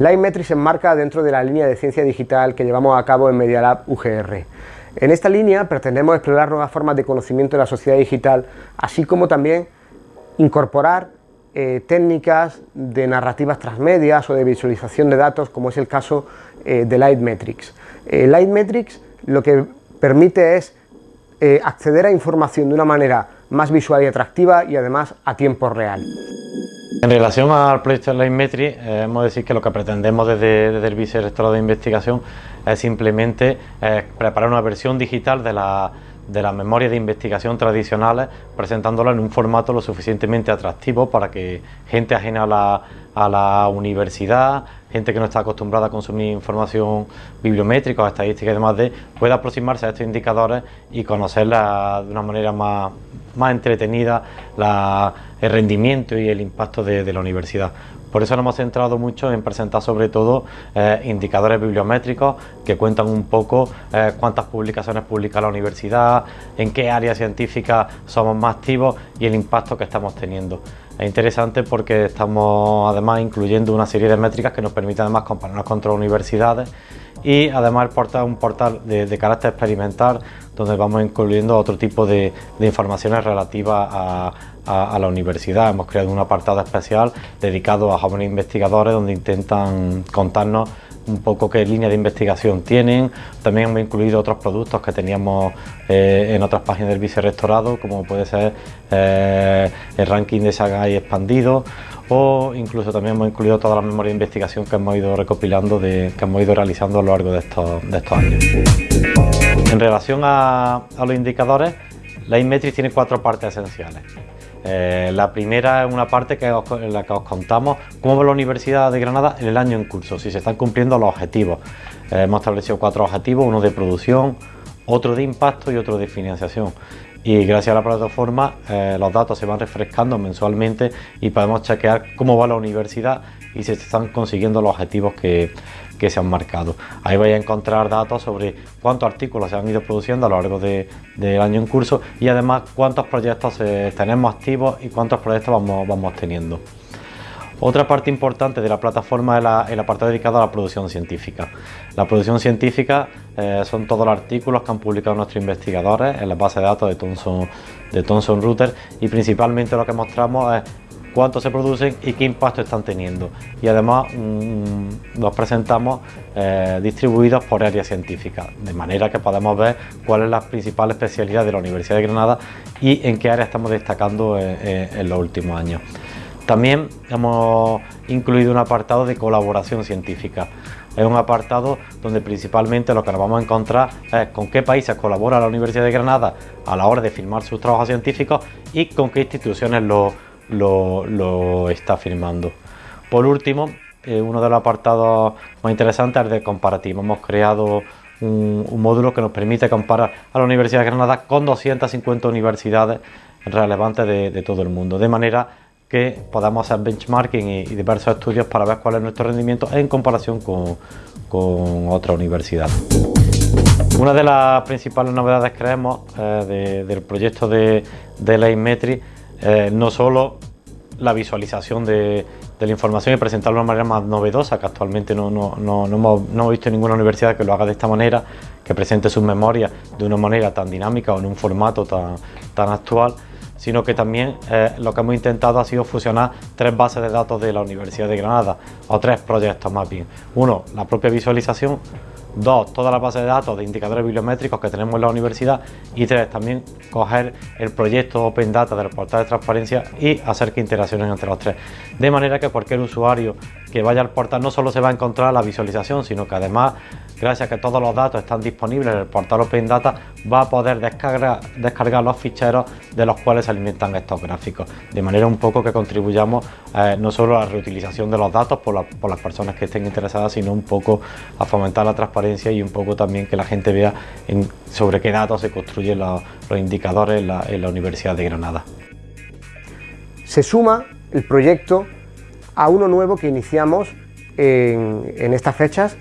Livemetrics se enmarca dentro de la línea de ciencia digital que llevamos a cabo en Media Lab UGR. En esta línea pretendemos explorar nuevas formas de conocimiento de la sociedad digital, así como también incorporar eh, técnicas de narrativas transmedias o de visualización de datos, como es el caso eh, de Lightmetrics. Eh, Lightmetrics lo que permite es acceder a información de una manera más visual y atractiva y además a tiempo real. En relación al proyecto de Lightmetrics, eh, hemos de decir que lo que pretendemos desde, desde el Vicerrectorado de Investigación es simplemente preparar una versión digital de la de las memorias de investigación tradicionales, presentándolas en un formato lo suficientemente atractivo para que gente ajena a la, a la universidad, gente que no está acostumbrada a consumir información bibliométrica o estadística y demás, de, pueda aproximarse a estos indicadores y conocerla de una manera más, más entretenida el rendimiento y el impacto de la universidad. Por eso nos hemos centrado mucho en presentar sobre todo eh, indicadores bibliométricos que cuentan un poco eh, cuántas publicaciones publica la universidad, en qué área científica somos más activos y el impacto que estamos teniendo. Es interesante porque estamos además incluyendo una serie de métricas que nos permiten además compararnos con otras universidades y además el portal un portal de, carácter experimental donde vamos incluyendo otro tipo de, informaciones relativas a, la universidad. Hemos creado un apartado especial dedicado a jóvenes investigadores donde intentan contarnos un poco qué línea de investigación tienen. También hemos incluido otros productos que teníamos eh, en otras páginas del vicerrectorado, como puede ser eh, el ranking de Sagai expandido o incluso también hemos incluido toda la memoria de investigación que hemos ido recopilando, de, que hemos ido realizando a lo largo de estos, años. En relación a, los indicadores, la Inmetrics tiene cuatro partes esenciales. Eh, la primera es una parte que en la que os contamos cómo va la Universidad de Granada en el año en curso, si se están cumpliendo los objetivos. Eh, hemos establecido cuatro objetivos, uno de producción, otro de impacto y otro de financiación y gracias a la plataforma eh, los datos se van refrescando mensualmente y podemos chequear cómo va la universidad y se están consiguiendo los objetivos que, se han marcado. Ahí vais a encontrar datos sobre cuántos artículos se han ido produciendo a lo largo del año en curso y además cuántos proyectos tenemos activos y cuántos proyectos vamos, vamos teniendo. Otra parte importante de la plataforma es el apartado dedicado a la producción científica. La producción científica eh, son todos los artículos que han publicado nuestros investigadores en la base de datos de Thomson, de Thomson Reuters y principalmente lo que mostramos es cuánto se producen y qué impacto están teniendo. Y además mm, los presentamos eh, distribuidos por áreas científicas, de manera que podemos ver cuál es la principal especialidad de la Universidad de Granada y en qué área estamos destacando eh, en los últimos años. También hemos incluido un apartado de colaboración científica. Es un apartado donde principalmente lo que nos vamos a encontrar es con qué países colabora la Universidad de Granada a la hora de firmar sus trabajos científicos y con qué instituciones lo, lo, está firmando. Por último, eh, uno de los apartados más interesantes es el de comparativo. Hemos creado un, módulo que nos permite comparar a la Universidad de Granada con 250 universidades relevantes de, todo el mundo, de manera que podamos hacer benchmarking y, diversos estudios para ver cuál es nuestro rendimiento en comparación con, otra universidad. Una de las principales novedades creemos eh, del proyecto de, de la eh, no solo la visualización de, la información y presentarlo de una manera más novedosa, que actualmente no, no, no, no hemos, hemos, visto ninguna universidad que lo haga de esta manera, que presente sus memorias de una manera tan dinámica o en un formato tan, tan actual, sino que también eh, lo que hemos intentado ha sido fusionar tres bases de datos de la Universidad de Granada, o tres proyectos más bien. Uno, la propia visualización, dos, toda la base de datos de indicadores bibliométricos que tenemos en la universidad y tres, también coger el proyecto Open Data del portal de transparencia y hacer que interaccionen entre los tres. De manera que cualquier usuario que vaya al portal no solo se va a encontrar la visualización, sino que además gracias a que todos los datos están disponibles en el portal Open Data, va a poder descargar, descargar los ficheros de los cuales se alimentan estos gráficos, de manera un poco que contribuyamos eh, no solo a la reutilización de los datos por, las personas que estén interesadas, sino un poco a fomentar la transparencia y un poco también que la gente vea sobre qué datos se construyen los, indicadores en la, Universidad de Granada. Se suma el proyecto a uno nuevo que iniciamos en estas fechas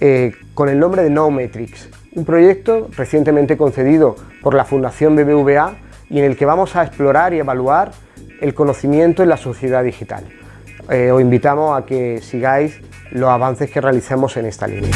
eh, con el nombre de NoMetrics, un proyecto recientemente concedido por la Fundación BBVA y en el que vamos a explorar y evaluar el conocimiento en la sociedad digital. eh, os invitamos a que sigáis los avances que realicemos en esta línea.